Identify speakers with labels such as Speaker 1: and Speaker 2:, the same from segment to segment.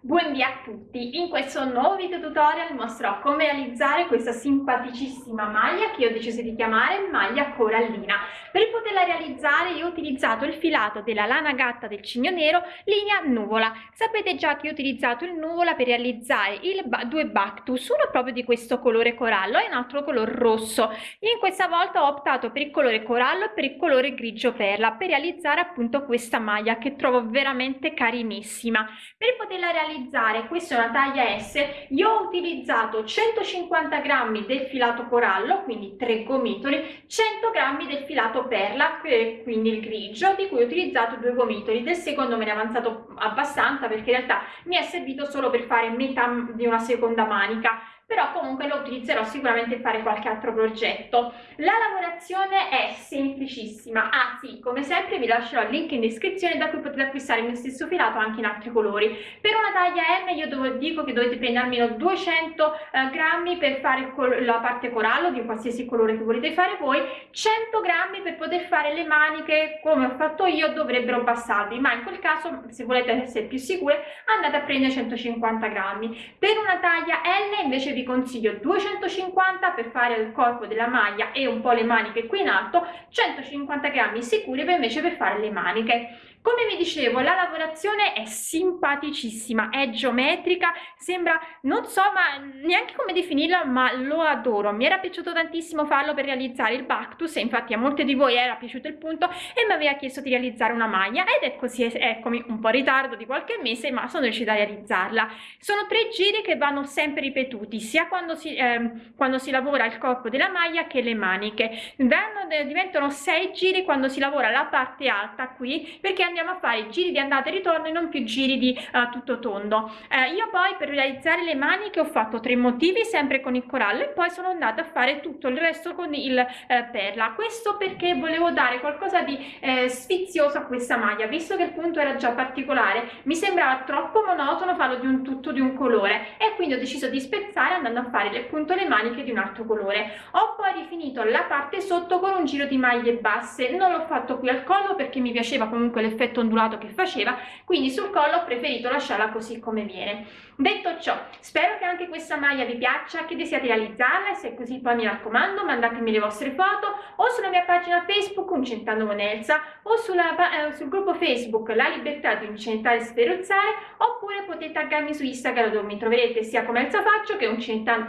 Speaker 1: Buondì a tutti! In questo nuovo video tutorial mostrerò come realizzare questa simpaticissima maglia che io ho deciso di chiamare maglia corallina. Per poterla realizzare io ho utilizzato il filato della lana gatta del cigno nero linea nuvola. Sapete già che ho utilizzato il nuvola per realizzare il ba due bactus, uno proprio di questo colore corallo e un altro color rosso. In questa volta ho optato per il colore corallo e per il colore grigio perla per realizzare appunto questa maglia che trovo veramente carinissima. Per poterla realizzare realizzare questa è una taglia S io ho utilizzato 150 grammi del filato corallo quindi tre gomitoli 100 grammi del filato perla quindi il grigio di cui ho utilizzato due gomitoli. Del secondo me ne è avanzato abbastanza perché in realtà mi è servito solo per fare metà di una seconda manica però comunque lo utilizzerò sicuramente per fare qualche altro progetto. La lavorazione è semplicissima, ah sì, come sempre vi lascerò il link in descrizione da cui potete acquistare il mio stesso filato anche in altri colori. Per una taglia M io dico che dovete prendere almeno 200 eh, grammi per fare la parte corallo di qualsiasi colore che volete fare voi, 100 grammi per poter fare le maniche come ho fatto io dovrebbero bastarvi, ma in quel caso se volete essere più sicure andate a prendere 150 grammi. Per una taglia L invece vi consiglio 250 per fare il corpo della maglia e un po' le maniche qui in alto 150 grammi sicuri invece per fare le maniche come vi dicevo la lavorazione è simpaticissima è geometrica sembra non so ma neanche come definirla ma lo adoro. Mi era piaciuto tantissimo farlo per realizzare il bactus e infatti a molte di voi era piaciuto il punto e mi aveva chiesto di realizzare una maglia. Ed è così eccomi un po' in ritardo di qualche mese ma sono riuscita a realizzarla. Sono tre giri che vanno sempre ripetuti sia quando si, eh, quando si lavora il corpo della maglia che le maniche. Vanno, diventano sei giri quando si lavora la parte alta qui perché andiamo a fare giri di andata e ritorno e non più giri di uh, tutto tondo. Eh, io poi per realizzare le maniche ho fatto tre motivi sempre con il corallo e poi sono andata a fare tutto il resto con il eh, perla. Questo perché volevo dare qualcosa di eh, sfizioso a questa maglia visto che il punto era già particolare. Mi sembrava troppo monotono farlo di un tutto di un colore e quindi ho deciso di spezzare andando a fare appunto le maniche di un altro colore. Ho poi rifinito la parte sotto con un giro di maglie basse. Non l'ho fatto qui al collo perché mi piaceva comunque l'effetto l'effetto ondulato che faceva quindi sul collo ho preferito lasciarla così come viene detto ciò spero che anche questa maglia vi piaccia che desiate realizzarla e se è così poi mi raccomando mandatemi le vostre foto o sulla mia pagina facebook uncentando con Elsa o sulla, eh, sul gruppo facebook la libertà di incentare e sferuzzare oppure potete taggarmi su instagram dove mi troverete sia come Elsa faccio che,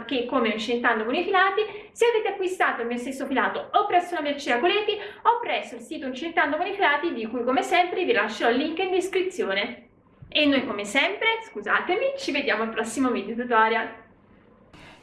Speaker 1: che come incentando con i filati se avete acquistato il mio stesso filato o presso la merceria Coleti o presso il sito incentando con i filati di cui come sempre vi lascerò il link in descrizione. E noi come sempre, scusatemi, ci vediamo al prossimo video tutorial.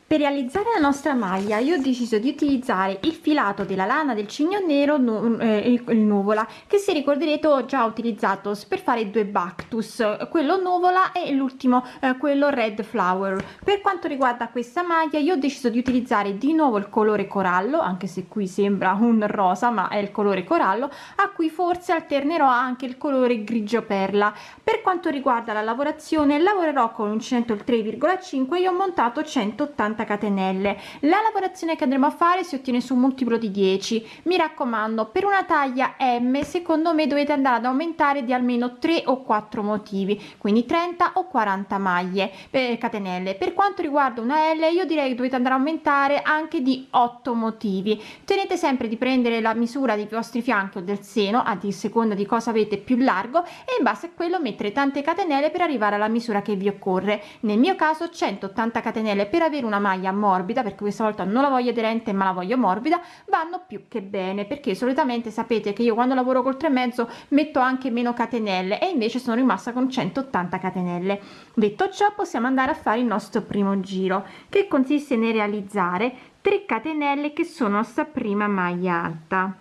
Speaker 2: Per realizzare la nostra maglia io ho deciso di utilizzare il filato della lana del cigno nero eh, il, nuvola che se ricorderete ho già utilizzato per fare due bactus quello nuvola e l'ultimo eh, quello red flower. Per quanto riguarda questa maglia io ho deciso di utilizzare di nuovo il colore corallo anche se qui sembra un rosa ma è il colore corallo a cui forse alternerò anche il colore grigio perla. Per quanto riguarda la lavorazione lavorerò con un 103,5 io ho montato 180 50 catenelle. La lavorazione che andremo a fare si ottiene su un multiplo di 10 mi raccomando per una taglia m secondo me dovete andare ad aumentare di almeno 3 o 4 motivi quindi 30 o 40 maglie per catenelle. Per quanto riguarda una l io direi che dovete andare a aumentare anche di 8 motivi. Tenete sempre di prendere la misura dei vostri fianchi o del seno a seconda di cosa avete più largo e in base a quello mettere tante catenelle per arrivare alla misura che vi occorre. Nel mio caso 180 catenelle per avere una maglia morbida perché questa volta non la voglio aderente ma la voglio morbida vanno più che bene perché solitamente sapete che io quando lavoro col 3 mezzo metto anche meno catenelle e invece sono rimasta con 180 catenelle. Detto ciò possiamo andare a fare il nostro primo giro che consiste nel realizzare 3 catenelle che sono sta prima maglia alta.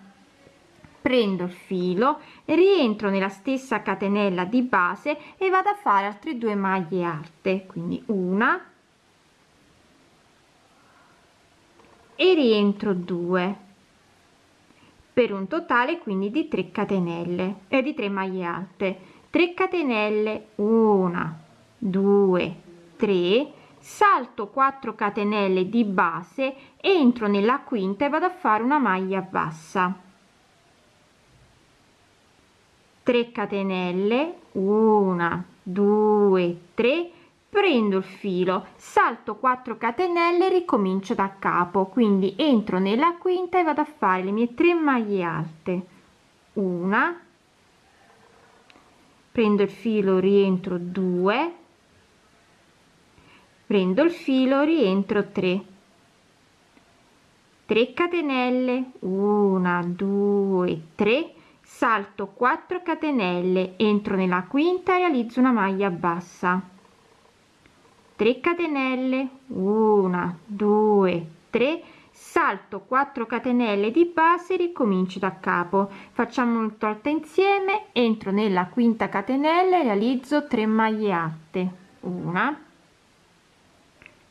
Speaker 2: Prendo il filo rientro nella stessa catenella di base e vado a fare altre due maglie alte quindi una e rientro 2 per un totale quindi di 3 catenelle e eh, di 3 maglie alte. 3 catenelle 1 2 3 salto 4 catenelle di base entro nella quinta e vado a fare una maglia bassa. 3 catenelle 1 2 3 prendo il filo salto 4 catenelle ricomincio da capo. Quindi entro nella quinta e vado a fare le mie 3 maglie alte. Una. Prendo il filo rientro 2 prendo il filo rientro 3 3 catenelle. 1 2 3 salto 4 catenelle entro nella quinta realizzo una maglia bassa 3 catenelle 1 2 3 salto 4 catenelle di base ricomincio da capo. Facciamo un volta insieme entro nella quinta catenella e realizzo 3 maglie alte una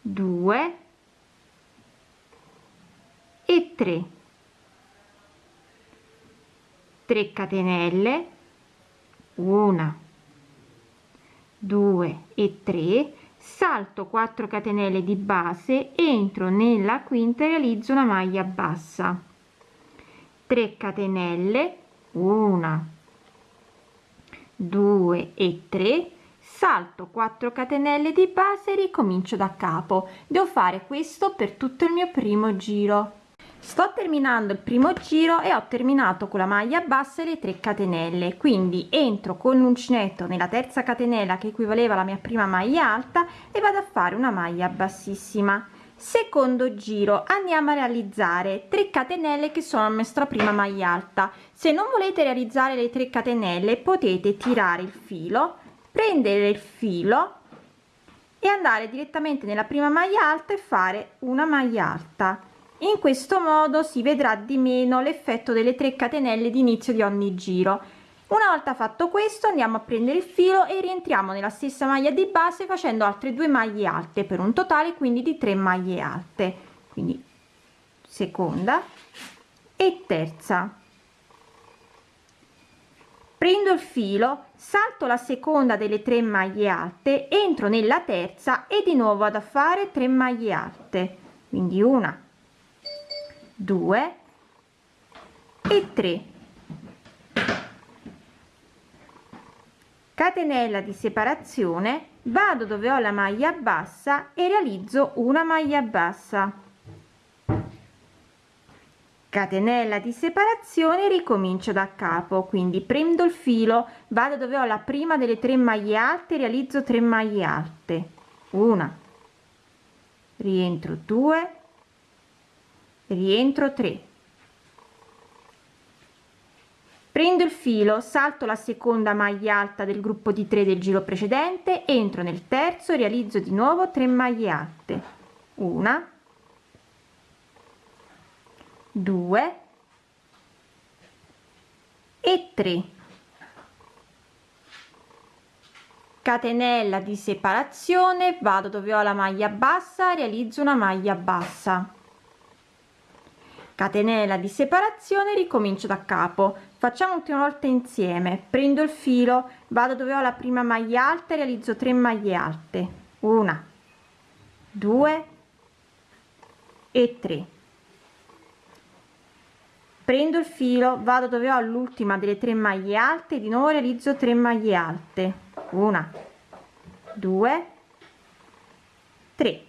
Speaker 2: 2 e 3 3 catenelle 1 2 e 3 salto 4 catenelle di base entro nella quinta e realizzo una maglia bassa. 3 catenelle 1 2 e 3 salto 4 catenelle di base ricomincio da capo. Devo fare questo per tutto il mio primo giro sto terminando il primo giro e ho terminato con la maglia bassa le 3 catenelle. Quindi entro con l'uncinetto nella terza catenella che equivaleva alla mia prima maglia alta e vado a fare una maglia bassissima. Secondo giro andiamo a realizzare 3 catenelle che sono la nostra prima maglia alta. Se non volete realizzare le 3 catenelle potete tirare il filo prendere il filo e andare direttamente nella prima maglia alta e fare una maglia alta in questo modo si vedrà di meno l'effetto delle 3 catenelle di inizio di ogni giro. Una volta fatto questo andiamo a prendere il filo e rientriamo nella stessa maglia di base facendo altre due maglie alte per un totale quindi di 3 maglie alte. Quindi seconda e terza. Prendo il filo salto la seconda delle tre maglie alte entro nella terza e di nuovo vado a fare 3 maglie alte. Quindi una due e 3 catenella di separazione vado dove ho la maglia bassa e realizzo una maglia bassa. Catenella di separazione ricomincio da capo quindi prendo il filo vado dove ho la prima delle tre maglie alte realizzo 3 maglie alte. Una. Rientro 2 rientro 3 prendo il filo salto la seconda maglia alta del gruppo di 3 del giro precedente entro nel terzo realizzo di nuovo 3 maglie alte. Una. 2 e 3 catenella di separazione vado dove ho la maglia bassa realizzo una maglia bassa catenella di separazione ricomincio da capo. Facciamo ultima volta insieme. Prendo il filo vado dove ho la prima maglia alta e realizzo 3 maglie alte. Una 2 e 3 prendo il filo vado dove ho l'ultima delle tre maglie alte di nuovo realizzo 3 maglie alte. Una due tre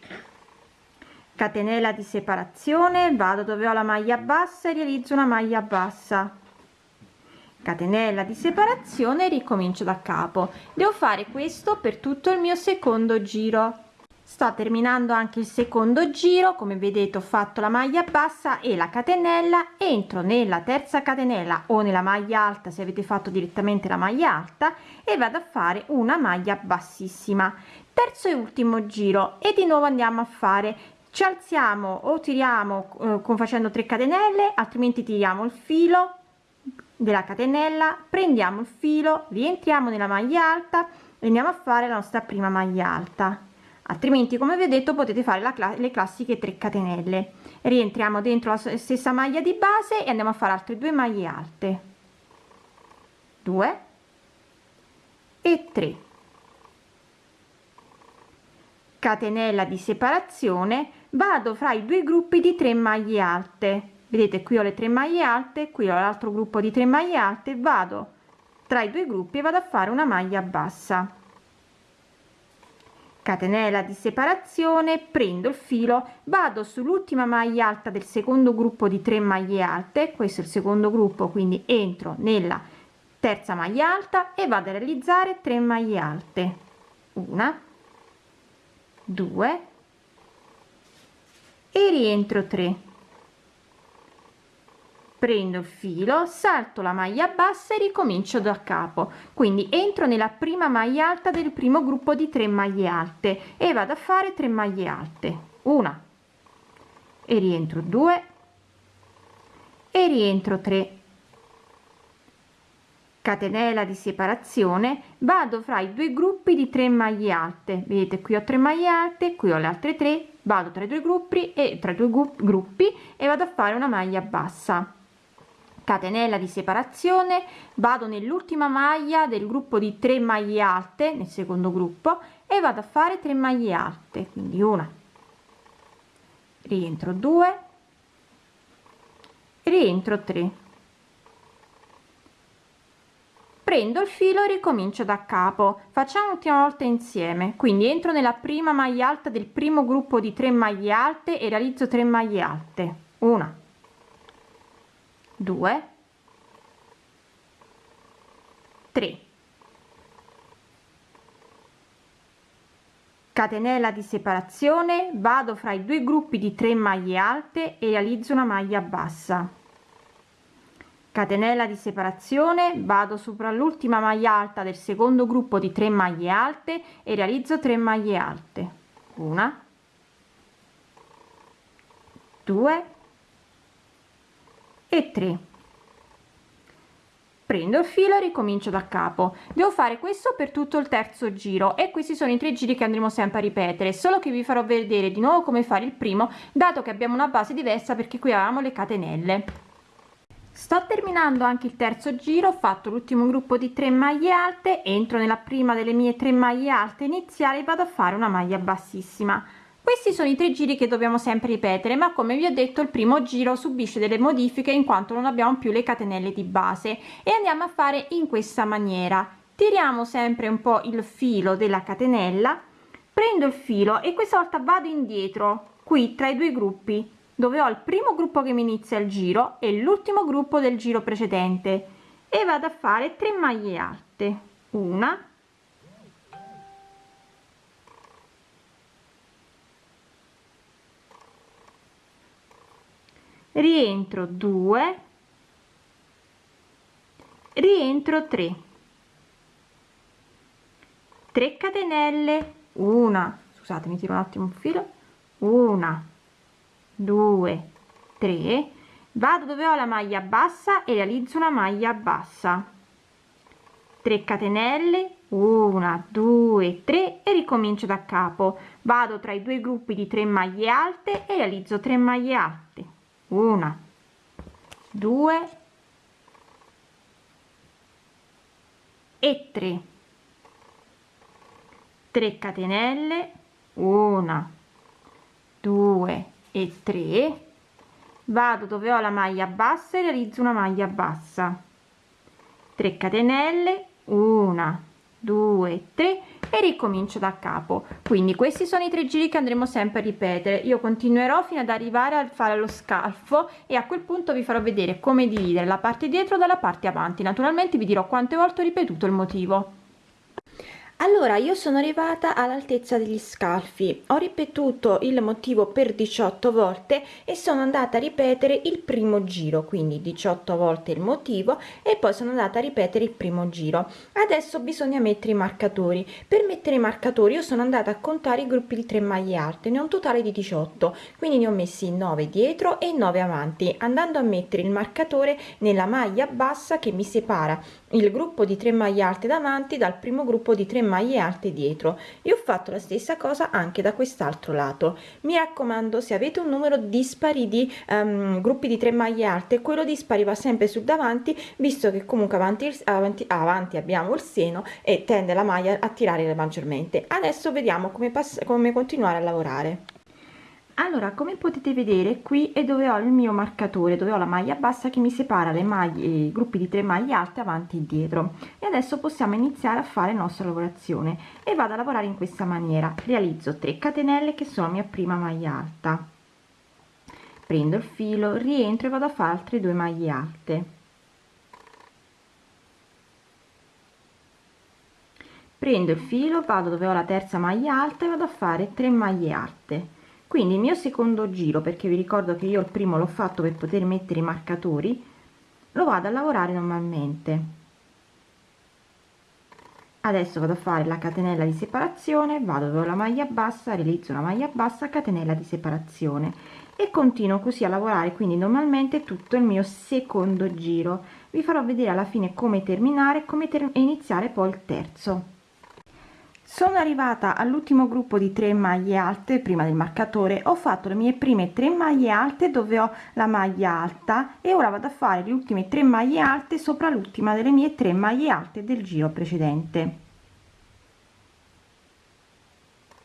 Speaker 2: catenella di separazione vado dove ho la maglia bassa e realizzo una maglia bassa. Catenella di separazione ricomincio da capo. Devo fare questo per tutto il mio secondo giro. Sto terminando anche il secondo giro come vedete ho fatto la maglia bassa e la catenella entro nella terza catenella o nella maglia alta se avete fatto direttamente la maglia alta e vado a fare una maglia bassissima. Terzo e ultimo giro e di nuovo andiamo a fare ci alziamo o tiriamo eh, con facendo 3 catenelle altrimenti tiriamo il filo della catenella prendiamo il filo rientriamo nella maglia alta e andiamo a fare la nostra prima maglia alta. Altrimenti come vi ho detto potete fare la le classiche 3 catenelle. Rientriamo dentro la stessa maglia di base e andiamo a fare altre due maglie alte. 2 e 3 catenella di separazione vado fra i due gruppi di 3 maglie alte. Vedete qui ho le 3 maglie alte qui ho l'altro gruppo di 3 maglie alte. Vado tra i due gruppi e vado a fare una maglia bassa. Catenella di separazione prendo il filo vado sull'ultima maglia alta del secondo gruppo di 3 maglie alte questo è il secondo gruppo quindi entro nella terza maglia alta e vado a realizzare 3 maglie alte. Una 2 e rientro 3 prendo il filo salto la maglia bassa e ricomincio da capo. Quindi entro nella prima maglia alta del primo gruppo di 3 maglie alte e vado a fare 3 maglie alte. Una. E rientro 2 e rientro 3 catenella di separazione. Vado fra i due gruppi di 3 maglie alte. Vedete qui ho 3 maglie alte qui ho le altre 3 vado tra i due gruppi e tra i due gruppi e vado a fare una maglia bassa. Catenella di separazione. Vado nell'ultima maglia del gruppo di 3 maglie alte nel secondo gruppo e vado a fare 3 maglie alte. Quindi una. Rientro 2 rientro 3 prendo il filo e ricomincio da capo. Facciamo l'ultima volta insieme. Quindi entro nella prima maglia alta del primo gruppo di 3 maglie alte e realizzo 3 maglie alte. Una. 2 3 catenella di separazione. Vado fra i due gruppi di 3 maglie alte e realizzo una maglia bassa catenella di separazione vado sopra l'ultima maglia alta del secondo gruppo di 3 maglie alte e realizzo 3 maglie alte. Una 2 e 3 prendo il filo e ricomincio da capo. Devo fare questo per tutto il terzo giro e questi sono i tre giri che andremo sempre a ripetere solo che vi farò vedere di nuovo come fare il primo dato che abbiamo una base diversa perché qui avevamo le catenelle sto terminando anche il terzo giro ho fatto l'ultimo gruppo di 3 maglie alte entro nella prima delle mie 3 maglie alte iniziali vado a fare una maglia bassissima. Questi sono i tre giri che dobbiamo sempre ripetere ma come vi ho detto il primo giro subisce delle modifiche in quanto non abbiamo più le catenelle di base e andiamo a fare in questa maniera. Tiriamo sempre un po il filo della catenella prendo il filo e questa volta vado indietro qui tra i due gruppi dove ho il primo gruppo che mi inizia il giro e l'ultimo gruppo del giro precedente e vado a fare 3 maglie alte. Una. Rientro 2 rientro 3 3 catenelle. Una. Scusate mi tiro un attimo un filo. Una due tre vado dove ho la maglia bassa e realizzo una maglia bassa. 3 catenelle una due tre e ricomincio da capo. Vado tra i due gruppi di 3 maglie alte e realizzo 3 maglie alte. Una due e 3 3 catenelle una due e 3 vado dove ho la maglia bassa e realizzo una maglia bassa. 3 catenelle una 2 3 e ricomincio da capo. Quindi questi sono i tre giri che andremo sempre a ripetere. Io continuerò fino ad arrivare a fare lo scalfo e a quel punto vi farò vedere come dividere la parte dietro dalla parte avanti. Naturalmente vi dirò quante volte ho ripetuto il motivo allora io sono arrivata all'altezza degli scalfi. Ho ripetuto il motivo per 18 volte e sono andata a ripetere il primo giro. Quindi 18 volte il motivo e poi sono andata a ripetere il primo giro. Adesso bisogna mettere i marcatori. Per mettere i marcatori io sono andata a contare i gruppi di 3 maglie alte. Ne ho un totale di 18 quindi ne ho messi 9 dietro e 9 avanti. Andando a mettere il marcatore nella maglia bassa che mi separa il gruppo di 3 maglie alte davanti dal primo gruppo di 3 maglie alte dietro. E ho fatto la stessa cosa anche da quest'altro lato. Mi raccomando se avete un numero dispari di um, gruppi di 3 maglie alte quello dispari va sempre sul davanti visto che comunque avanti, avanti, avanti abbiamo il seno e tende la maglia a tirare maggiormente. Adesso vediamo come, come continuare a lavorare allora come potete vedere qui è dove ho il mio marcatore dove ho la maglia bassa che mi separa le maglie i gruppi di tre maglie alte avanti e dietro e adesso possiamo iniziare a fare la nostra lavorazione. E vado a lavorare in questa maniera. Realizzo 3 catenelle che sono la mia prima maglia alta. Prendo il filo rientro e vado a fare altre due maglie alte. Prendo il filo vado dove ho la terza maglia alta e vado a fare 3 maglie alte quindi il mio secondo giro perché vi ricordo che io il primo l'ho fatto per poter mettere i marcatori lo vado a lavorare normalmente. Adesso vado a fare la catenella di separazione vado dove la maglia bassa realizzo una maglia bassa catenella di separazione. E continuo così a lavorare quindi normalmente tutto il mio secondo giro. Vi farò vedere alla fine come terminare come ter iniziare poi il terzo sono arrivata all'ultimo gruppo di 3 maglie alte prima del marcatore. Ho fatto le mie prime 3 maglie alte dove ho la maglia alta e ora vado a fare le ultime 3 maglie alte sopra l'ultima delle mie 3 maglie alte del giro precedente.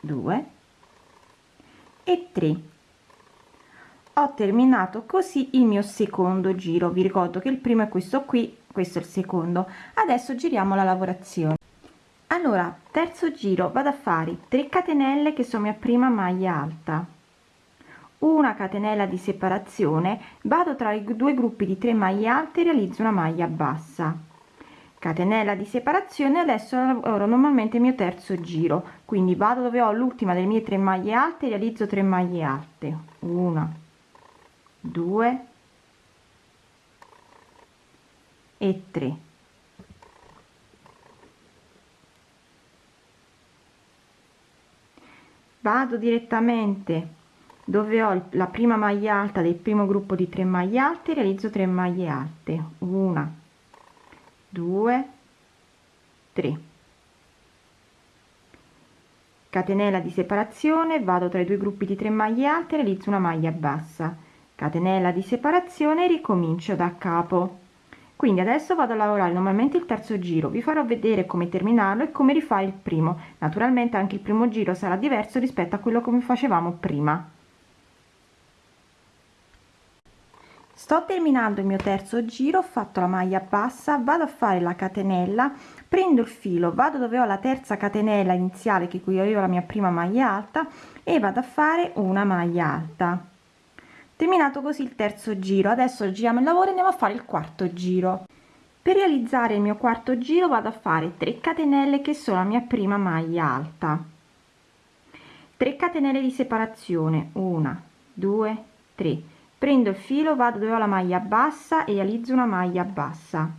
Speaker 2: 2 e 3 ho terminato così il mio secondo giro. Vi ricordo che il primo è questo qui questo è il secondo. Adesso giriamo la lavorazione allora terzo giro vado a fare 3 catenelle che sono mia prima maglia alta. Una catenella di separazione vado tra i due gruppi di 3 maglie alte realizzo una maglia bassa. Catenella di separazione adesso lavoro normalmente il mio terzo giro quindi vado dove ho l'ultima delle mie 3 maglie alte realizzo 3 maglie alte. Una 2 e 3 vado direttamente dove ho la prima maglia alta del primo gruppo di 3 maglie alte realizzo 3 maglie alte. Una 2 3 catenella di separazione vado tra i due gruppi di 3 maglie alte realizzo una maglia bassa. Catenella di separazione ricomincio da capo quindi adesso vado a lavorare normalmente il terzo giro vi farò vedere come terminarlo e come rifare il primo. Naturalmente anche il primo giro sarà diverso rispetto a quello come facevamo prima. Sto terminando il mio terzo giro ho fatto la maglia bassa vado a fare la catenella prendo il filo vado dove ho la terza catenella iniziale che qui avevo la mia prima maglia alta e vado a fare una maglia alta terminato così il terzo giro. Adesso giriamo il lavoro e andiamo a fare il quarto giro. Per realizzare il mio quarto giro vado a fare 3 catenelle che sono la mia prima maglia alta. 3 catenelle di separazione. 1 2 3 prendo il filo vado dove ho la maglia bassa e realizzo una maglia bassa.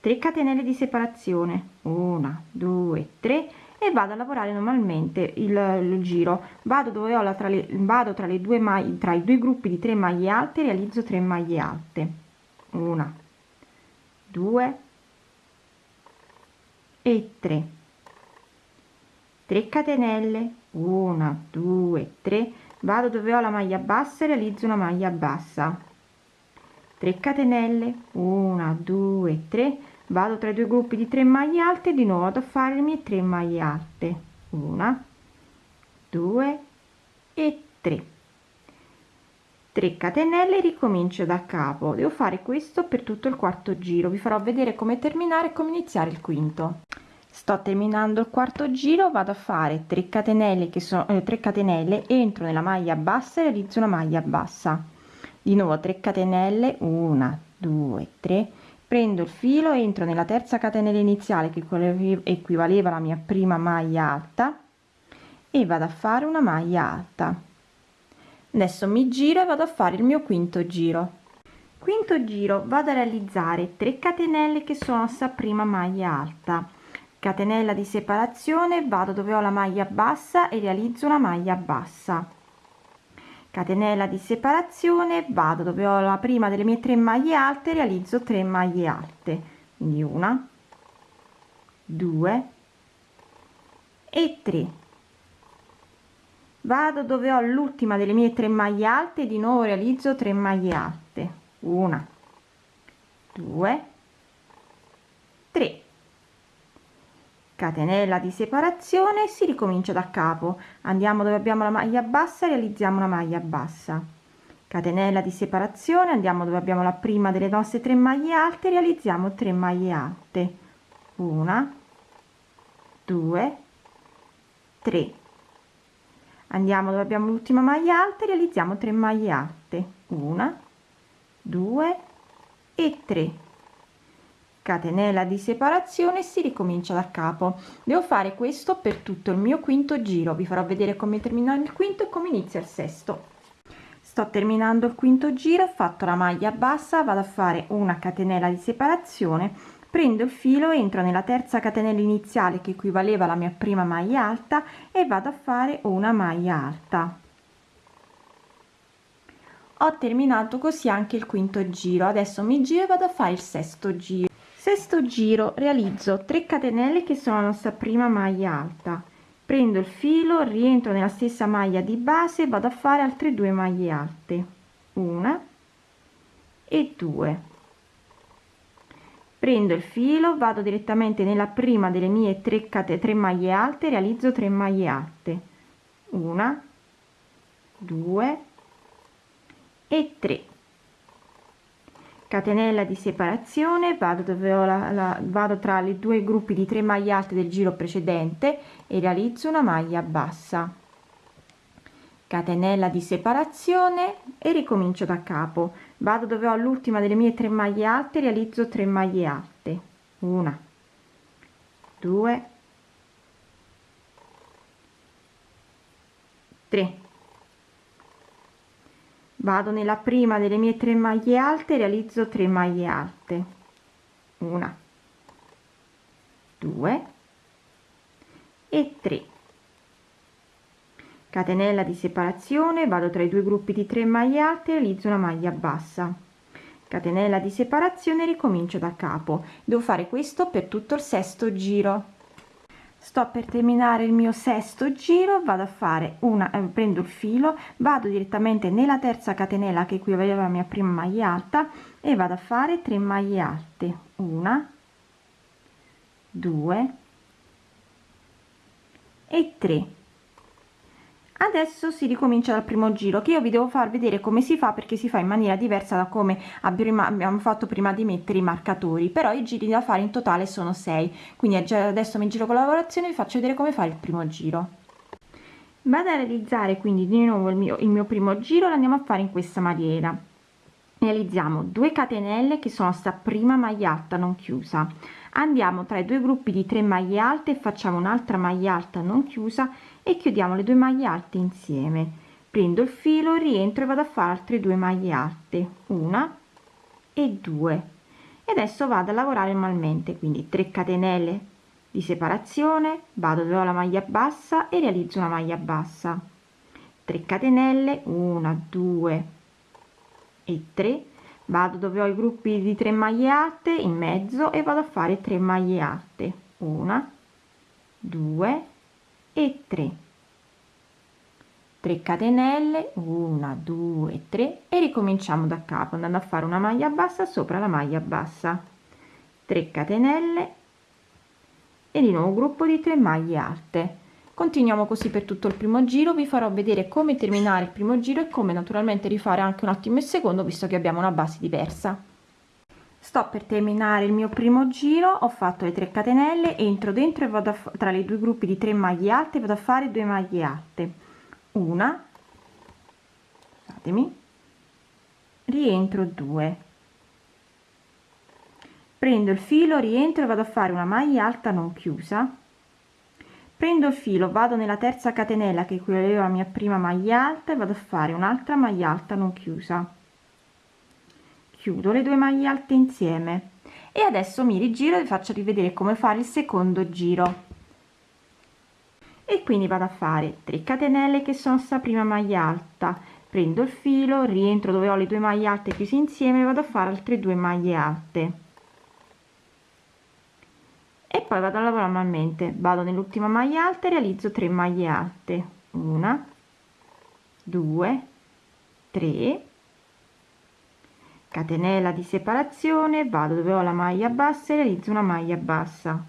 Speaker 2: 3 catenelle di separazione. 1 2 3 e vado a lavorare normalmente il, il giro. Vado dove ho la tra le vado tra le due maglie tra i due gruppi di 3 maglie alte realizzo 3 maglie alte. Una 2 e 3 3 catenelle. 1 2 3 vado dove ho la maglia bassa e realizzo una maglia bassa. 3 catenelle. 1 2 3 vado tra i due gruppi di 3 maglie alte di nuovo vado a fare le mie 3 maglie alte. Una 2 e 3 3 catenelle ricomincio da capo. Devo fare questo per tutto il quarto giro. Vi farò vedere come terminare e come iniziare il quinto. Sto terminando il quarto giro vado a fare 3 catenelle che sono eh, 3 catenelle entro nella maglia bassa e realizzo una maglia bassa. Di nuovo 3 catenelle. 1 2 3 prendo il filo entro nella terza catenella iniziale che equivaleva alla mia prima maglia alta e vado a fare una maglia alta. Adesso mi giro e vado a fare il mio quinto giro. Quinto giro vado a realizzare 3 catenelle che sono sta prima maglia alta. Catenella di separazione vado dove ho la maglia bassa e realizzo una maglia bassa catenella di separazione vado dove ho la prima delle mie tre maglie alte realizzo 3 maglie alte. Quindi una due e 3 vado dove ho l'ultima delle mie tre maglie alte di nuovo realizzo 3 maglie alte. Una due tre catenella di separazione si ricomincia da capo. Andiamo dove abbiamo la maglia bassa realizziamo una maglia bassa. Catenella di separazione andiamo dove abbiamo la prima delle nostre tre maglie alte realizziamo 3 maglie alte. Una due tre. Andiamo dove abbiamo l'ultima maglia alta realizziamo 3 maglie alte. Una due e 3 catenella di separazione si ricomincia da capo. Devo fare questo per tutto il mio quinto giro. Vi farò vedere come terminare il quinto e come inizia il sesto. Sto terminando il quinto giro ho fatto la maglia bassa vado a fare una catenella di separazione prendo il filo entro nella terza catenella iniziale che equivaleva alla mia prima maglia alta e vado a fare una maglia alta. Ho terminato così anche il quinto giro. Adesso mi giro e vado a fare il sesto giro sesto giro realizzo 3 catenelle che sono la nostra prima maglia alta. Prendo il filo rientro nella stessa maglia di base vado a fare altre due maglie alte. Una e due. Prendo il filo vado direttamente nella prima delle mie 3 cate 3 maglie alte realizzo 3 maglie alte. Una due e 3 catenella di separazione vado dove ho la, la vado tra le due gruppi di 3 maglie alte del giro precedente e realizzo una maglia bassa. Catenella di separazione e ricomincio da capo. Vado dove ho l'ultima delle mie 3 maglie alte realizzo 3 maglie alte. Una due tre vado nella prima delle mie tre maglie alte realizzo 3 maglie alte. Una due e 3 catenella di separazione vado tra i due gruppi di 3 maglie alte realizzo una maglia bassa. Catenella di separazione ricomincio da capo. Devo fare questo per tutto il sesto giro sto per terminare il mio sesto giro vado a fare una eh, prendo il filo vado direttamente nella terza catenella che equivaleva la mia prima maglia alta e vado a fare 3 maglie alte. Una due e 3 adesso si ricomincia dal primo giro che io vi devo far vedere come si fa perché si fa in maniera diversa da come abbiamo fatto prima di mettere i marcatori però i giri da fare in totale sono 6 quindi adesso mi giro con la lavorazione vi faccio vedere come fare il primo giro. Vado a realizzare quindi di nuovo il mio, il mio primo giro lo andiamo a fare in questa maniera. Realizziamo 2 catenelle che sono sta prima maglia alta non chiusa andiamo tra i due gruppi di 3 maglie alte facciamo un'altra maglia alta non chiusa e chiudiamo le due maglie alte insieme. Prendo il filo rientro e vado a fare altre due maglie alte una e due. E adesso vado a lavorare manualmente quindi 3 catenelle di separazione vado dove ho la maglia bassa e realizzo una maglia bassa. 3 catenelle 1 2 e 3 vado dove ho i gruppi di 3 maglie alte in mezzo e vado a fare 3 maglie alte una 2 e 3 3 catenelle 1 2 3 e ricominciamo da capo andando a fare una maglia bassa sopra la maglia bassa. 3 catenelle e di nuovo gruppo di 3 maglie alte continuiamo così per tutto il primo giro vi farò vedere come terminare il primo giro e come naturalmente rifare anche un attimo il secondo visto che abbiamo una base diversa. Sto per terminare il mio primo giro ho fatto le 3 catenelle entro dentro e vado a tra i due gruppi di 3 maglie alte vado a fare 2 maglie alte. Una scusatemi rientro 2 prendo il filo rientro e vado a fare una maglia alta non chiusa prendo il filo vado nella terza catenella che equivaleva la mia prima maglia alta e vado a fare un'altra maglia alta non chiusa. Chiudo le due maglie alte insieme. E adesso mi rigiro e faccio rivedere come fare il secondo giro. E quindi vado a fare 3 catenelle che sono sta prima maglia alta. Prendo il filo rientro dove ho le due maglie alte chiuse insieme vado a fare altre due maglie alte e poi vado a lavorare manualmente. Vado nell'ultima maglia alta e realizzo 3 maglie alte. Una due tre. Catenella di separazione. Vado dove ho la maglia bassa e realizzo una maglia bassa.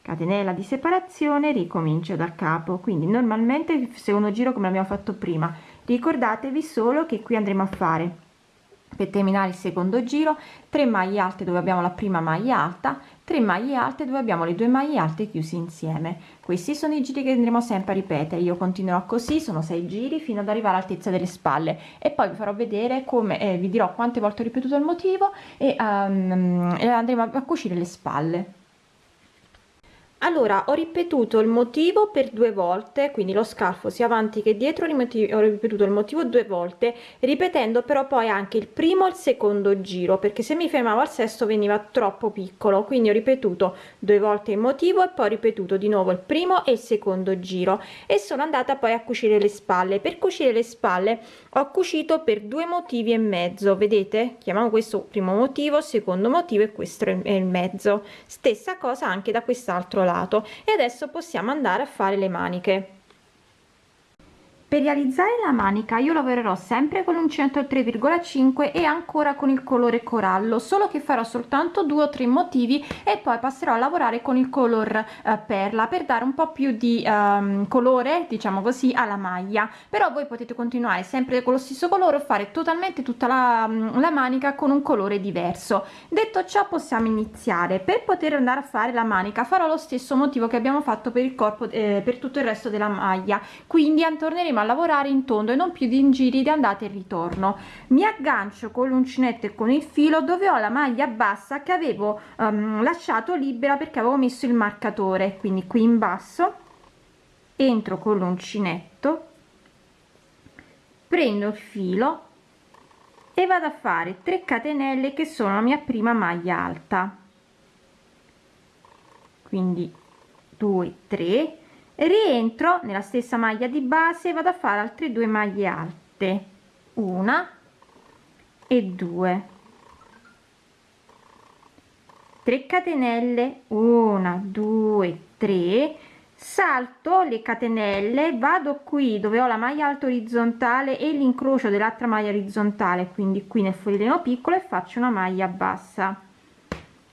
Speaker 2: Catenella di separazione ricomincio da capo. Quindi normalmente il secondo giro come abbiamo fatto prima ricordatevi solo che qui andremo a fare per terminare il secondo giro 3 maglie alte dove abbiamo la prima maglia alta 3 maglie alte dove abbiamo le due maglie alte chiuse insieme. Questi sono i giri che andremo sempre a ripetere. Io continuerò così sono 6 giri fino ad arrivare all'altezza delle spalle. E poi vi farò vedere come eh, vi dirò quante volte ho ripetuto il motivo e, um, e andremo a cucire le spalle allora ho ripetuto il motivo per due volte quindi lo scalfo sia avanti che dietro ho ripetuto il motivo due volte ripetendo però poi anche il primo e il secondo giro perché se mi fermavo al sesto veniva troppo piccolo. Quindi ho ripetuto due volte il motivo e poi ho ripetuto di nuovo il primo e il secondo giro. E sono andata poi a cucire le spalle. Per cucire le spalle ho cucito per due motivi e mezzo vedete? Chiamiamo questo primo motivo secondo motivo e questo è il mezzo. Stessa cosa anche da quest'altro lato lato e adesso possiamo andare a fare le maniche per realizzare la manica io lavorerò sempre con l'uncinetto al 3,5 e ancora con il colore corallo solo che farò soltanto due o tre motivi e poi passerò a lavorare con il color eh, perla per dare un po più di um, colore diciamo così alla maglia. Però voi potete continuare sempre con lo stesso colore o fare totalmente tutta la, mm, la manica con un colore diverso. Detto ciò possiamo iniziare. Per poter andare a fare la manica farò lo stesso motivo che abbiamo fatto per il corpo eh, per tutto il resto della maglia. Quindi torneremo a lavorare in tondo e non più di giri di andata e ritorno. Mi aggancio con l'uncinetto e con il filo dove ho la maglia bassa che avevo um, lasciato libera perché avevo messo il marcatore. Quindi qui in basso entro con l'uncinetto prendo il filo e vado a fare 3 catenelle che sono la mia prima maglia alta. Quindi 2 3 rientro nella stessa maglia di base vado a fare altre due maglie alte. Una e due. 3 catenelle. Una due tre. Salto le catenelle vado qui dove ho la maglia alta orizzontale e l'incrocio dell'altra maglia orizzontale quindi qui nel fogliolino piccolo e faccio una maglia bassa.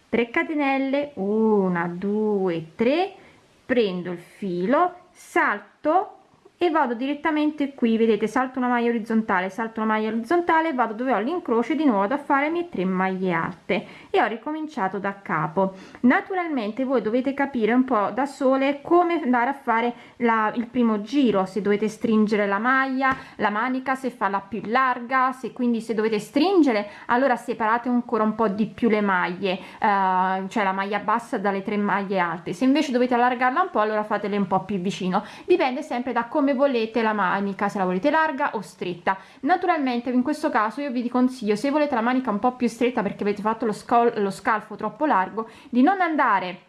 Speaker 2: 3 catenelle. Una due tre prendo il filo salto e vado direttamente qui vedete salto una maglia orizzontale salto una maglia orizzontale vado dove ho l'incrocio di nuovo da fare mie tre maglie alte. E ho ricominciato da capo. Naturalmente voi dovete capire un po da sole come andare a fare la, il primo giro. Se dovete stringere la maglia la manica se farla più larga se quindi se dovete stringere allora separate ancora un po di più le maglie eh, cioè la maglia bassa dalle tre maglie alte. Se invece dovete allargarla un po allora fatele un po più vicino. Dipende sempre da come come volete la manica se la volete larga o stretta. Naturalmente in questo caso io vi consiglio se volete la manica un po più stretta perché avete fatto lo, lo scalfo troppo largo di non andare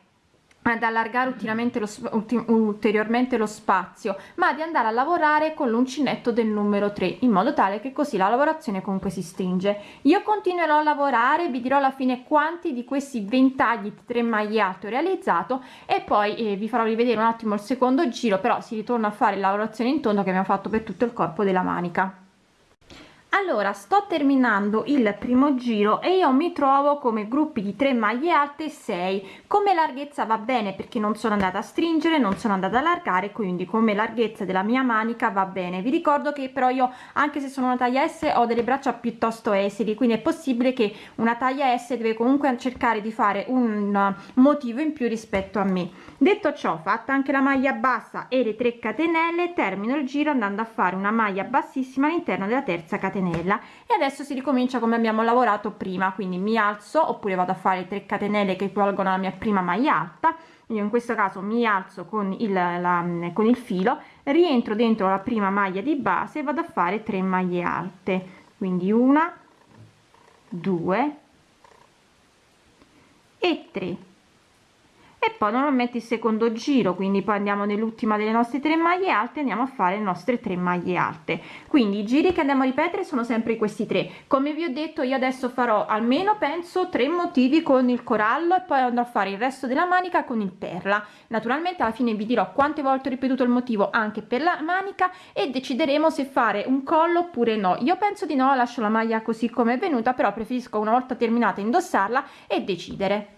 Speaker 2: ad allargare lo, ulteriormente lo spazio ma di andare a lavorare con l'uncinetto del numero 3 in modo tale che così la lavorazione comunque si stringe. Io continuerò a lavorare vi dirò alla fine quanti di questi ventagli di 3 maglie alte ho realizzato e poi eh, vi farò rivedere un attimo il secondo giro però si ritorna a fare la lavorazione in tondo che abbiamo fatto per tutto il corpo della manica allora sto terminando il primo giro e io mi trovo come gruppi di 3 maglie alte 6 come larghezza va bene perché non sono andata a stringere non sono andata a allargare quindi come larghezza della mia manica va bene. Vi ricordo che però io anche se sono una taglia s ho delle braccia piuttosto esili quindi è possibile che una taglia s deve comunque cercare di fare un motivo in più rispetto a me. Detto ciò fatta anche la maglia bassa e le 3 catenelle termino il giro andando a fare una maglia bassissima all'interno della terza catenella catenella. E adesso si ricomincia come abbiamo lavorato prima quindi mi alzo oppure vado a fare 3 catenelle che equivalgono alla mia prima maglia alta. Io in questo caso mi alzo con il, la, con il filo rientro dentro la prima maglia di base e vado a fare 3 maglie alte. Quindi una due e 3 e poi normalmente il secondo giro quindi poi andiamo nell'ultima delle nostre tre maglie alte andiamo a fare le nostre tre maglie alte. Quindi i giri che andiamo a ripetere sono sempre questi tre. Come vi ho detto io adesso farò almeno penso tre motivi con il corallo e poi andrò a fare il resto della manica con il perla. Naturalmente alla fine vi dirò quante volte ho ripetuto il motivo anche per la manica e decideremo se fare un collo oppure no. Io penso di no lascio la maglia così come è venuta però preferisco una volta terminata indossarla e decidere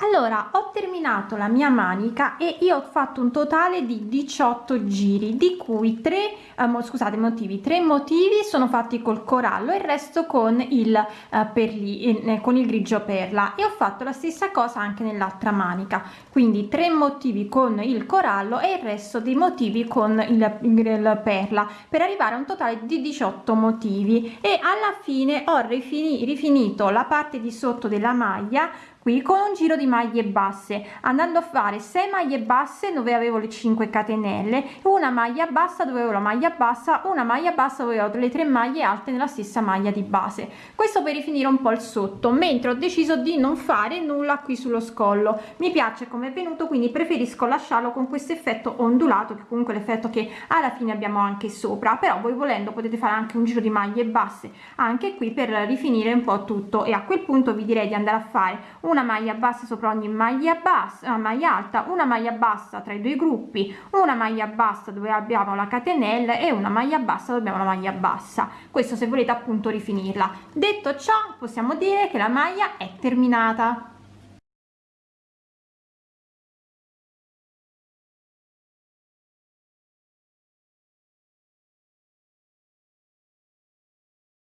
Speaker 2: allora ho terminato la mia manica e io ho fatto un totale di 18 giri di cui 3 eh, scusate motivi. 3 motivi sono fatti col corallo e il resto con il eh, perli eh, con il grigio perla. E ho fatto la stessa cosa anche nell'altra manica. Quindi 3 motivi con il corallo e il resto dei motivi con il, il perla per arrivare a un totale di 18 motivi. E alla fine ho rifinito la parte di sotto della maglia qui con un giro di maglie basse andando a fare 6 maglie basse dove avevo le 5 catenelle una maglia bassa dove avevo la maglia bassa una maglia bassa dove avevo le tre maglie alte nella stessa maglia di base. Questo per rifinire un po il sotto mentre ho deciso di non fare nulla qui sullo scollo. Mi piace come è venuto quindi preferisco lasciarlo con questo effetto ondulato che comunque l'effetto che alla fine abbiamo anche sopra. Però voi volendo potete fare anche un giro di maglie basse anche qui per rifinire un po tutto. E a quel punto vi direi di andare a fare un una maglia bassa sopra ogni maglia bassa maglia alta una maglia bassa tra i due gruppi una maglia bassa dove abbiamo la catenella e una maglia bassa dove abbiamo la maglia bassa. Questo se volete appunto rifinirla. Detto ciò possiamo dire che la maglia è terminata